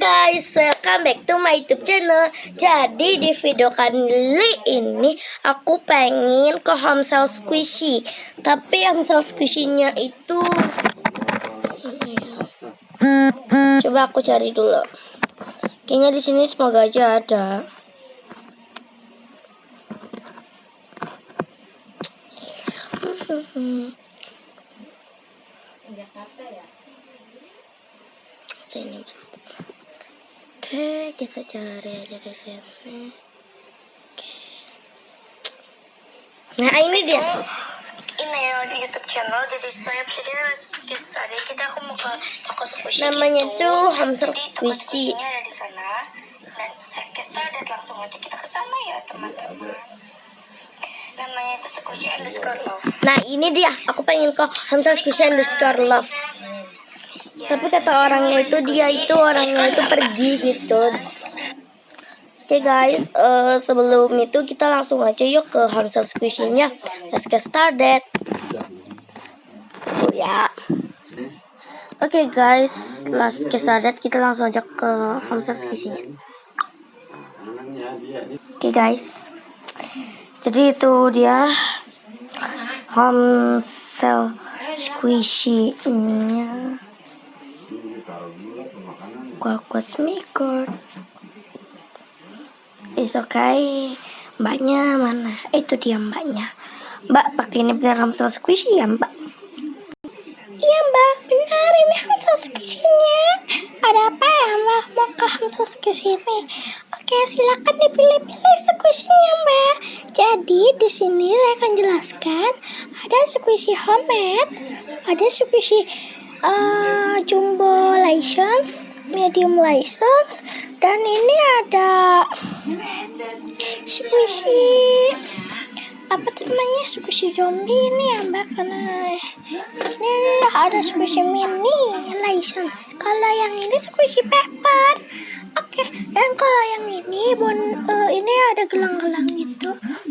guys, welcome back to my YouTube channel. Jadi di video kali ini aku pengen ke Hamsel Squishy. Tapi Hamsel Squishy-nya itu? Coba aku cari dulu. Kayaknya di sini semoga aja ada. Sini. Oke, kita cari aja di sini. Oke. Nah, ini dia. ini ya YouTube channel jadi saya jadi tadi kita aku mau ke toko squishy Namanya gitu. tuh Hamster Squishy. ada di sana dan Haskestar dan langsung aja kita ke sana ya teman-teman namanya itu squishy underscore love Nah, ini dia. Aku pengen ke Hamster Squishy underscore love. Tapi kata orangnya itu dia itu orangnya itu pergi gitu. Oke guys, eh, sebelum itu kita langsung aja yuk ke Hamster Squishy-nya. Let's get started. Oh ya. Oke guys, let's get started. Kita langsung aja ke Hamster Squishy-nya. Oke guys. Jadi itu dia Hamster Squishy-nya. Maker. It's okay. Mbaknya mana? Itu dia mbaknya. Mbak pakai ini benar hamster squishy ya mbak? Iya mbak, benar ini hamster squishy-nya. Ada apa ya mbak? Mau ke hamster squishy ini? Oke, silakan dipilih-pilih squishy-nya mbak. Jadi di sini saya akan jelaskan ada squishy homemade, ada squishy uh, jumbo license, medium license, dan ini ada squishy apa namanya? Squishy zombie ini ya mbak karena ini ada squishy mini license. Kalau yang ini squishy pepper oke dan kalau yang ini bon eh, ini ada gelang-gelang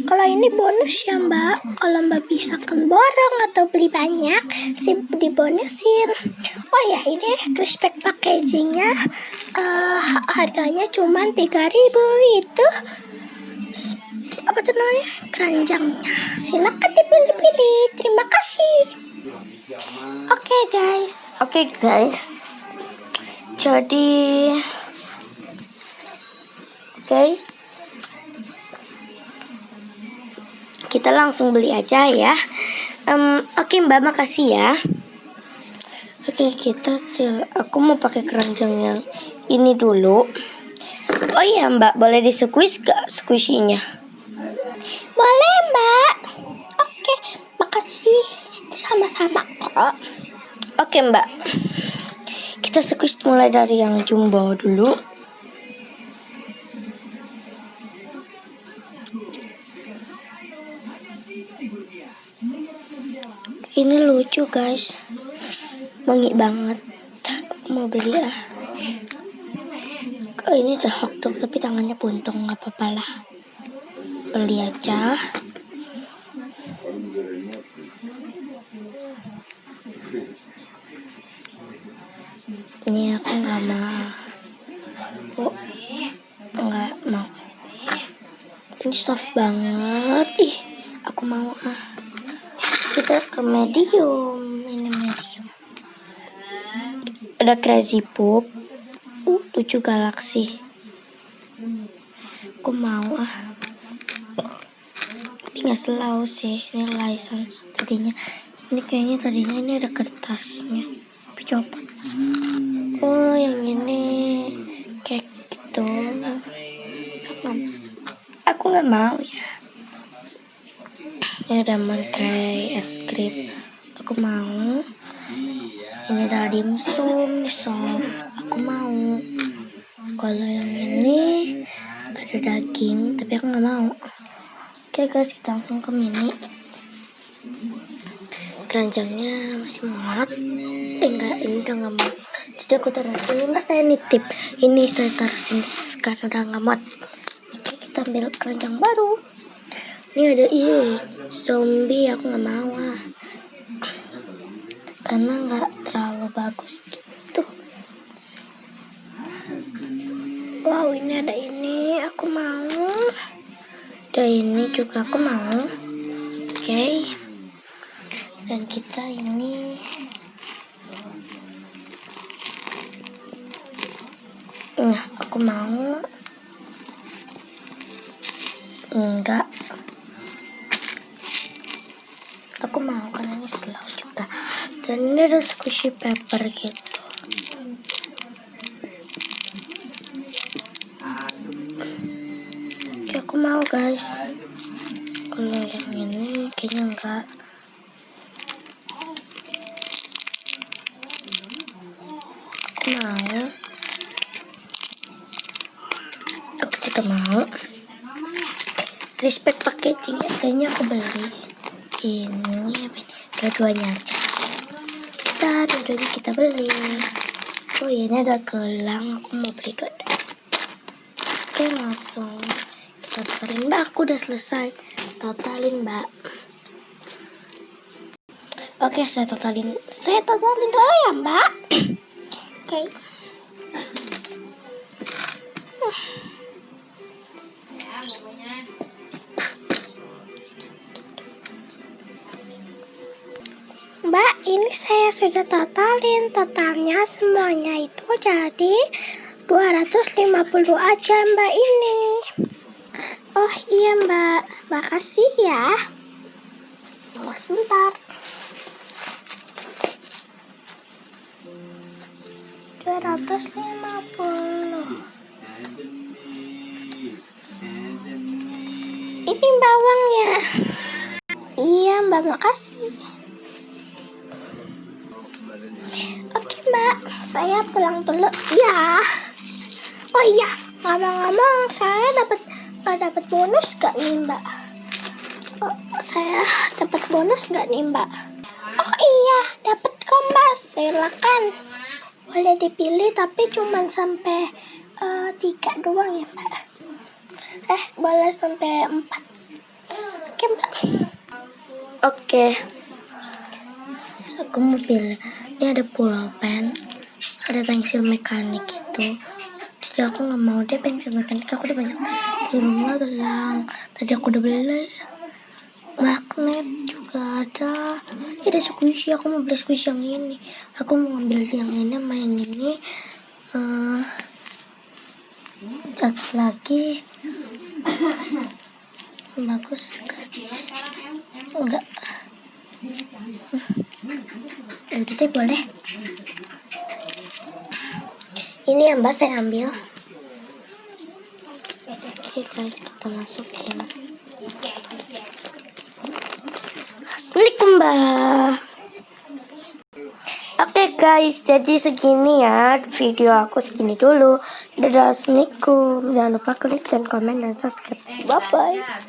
kalau ini bonus ya mbak. Kalau mbak bisa kan borong atau beli banyak sih dibonusin. Oh ya ini crispek packagingnya. Eh, harganya cuma 3000 itu apa tuh namanya? Keranjangnya. Silakan dipilih-pilih. Terima kasih. Oke guys. Oke guys. Jadi oke kita langsung beli aja ya. Em, oke mbak makasih ya. Oke kita sih aku mau pakai keranjang yang ini dulu. Oh iya mbak boleh di gak squishy-nya boleh mbak. Oke makasih. Sama-sama kok. Oke mbak. Kita squeeze mulai dari yang jumbo dulu Ini lucu guys. Wangi banget. Aku mau beli ah Oh, ini ada hotdog tapi tangannya buntung. Nggak apa-apa lah. Beli aja. Ini aku nggak mau. Oh, nggak mau. Ini soft banget. Ih aku mau ah kita ke medium. Ini medium. Ada crazy pop uh, lucu galaxy aku mau ah. Tapi nggak selalu sih ini license tadinya ini kayaknya tadinya ini ada kertasnya. Tapi copot oh yang ini. Kayak gitu. Aku nggak mau ya ini ada mangkai es krim aku mau ini ada dimsum ini soft aku mau kalau yang ini ada daging tapi aku nggak mau Oke guys, kita langsung ke mini. Keranjangnya masih muat. Eh enggak, ini udah nggak muat. Jadi aku taruh sini. Enggak, saya nitip. Ini saya taruh sini karena udah nggak muat. Oke, kita ambil keranjang baru. Ini ada ini zombie. Aku nggak mau ah. Karena nggak terlalu bagus gitu. wow ini ada ini aku mau ada ini juga aku mau oke okay. dan kita ini nah aku mau ini ada squishy paper gitu. Oke, aku mau guys. Kalau yang ini kayaknya enggak. Aku mau. Aku juga mau. Respect packaging kayaknya aku beli ini? Dua-duanya aja kita dua-duanya kita beli. Oh ya ini ada gelang. Aku mau beli dua oke langsung kita totalin mbak aku udah selesai. Totalin mbak. Oke saya totalin. Saya totalin dulu ya mbak? Oke. Mbak, ini saya sudah totalin. Totalnya semuanya itu jadi 250 aja Mbak ini. Oh iya Mbak, makasih ya. Tunggu sebentar. 250. Ini bawangnya. Iya Mbak, makasih. Mbak, saya pulang dulu. Ya. Oh iya, ngomong-ngomong, saya dapat uh, dapat bonus gak nih Mbak? Oh, saya dapat bonus gak nih Mbak? Oh iya, dapat kompas. Silakan. Boleh dipilih tapi cuma sampai uh, tiga doang ya Mbak. Eh, boleh sampai empat. Oke Mbak. Oke. Aku mau pilih. Ini ada pulpen, ada pensil mekanik itu. Jadi aku nggak mau deh pensil mekanik. Aku udah banyak di rumah gelang. Tadi aku udah beli magnet juga ada. Ini ada squishy. Aku mau beli squishy yang ini. Aku mau ambil yang ini, main ini. Uh, lagi bagus enggak ya deh boleh ini yang mbak saya ambil oke guys kita masukin Assalamualaikum mbak Oke guys, jadi segini ya video aku segini dulu. Dadah, assalamualaikum. Jangan lupa klik dan komen dan subscribe. Bye bye.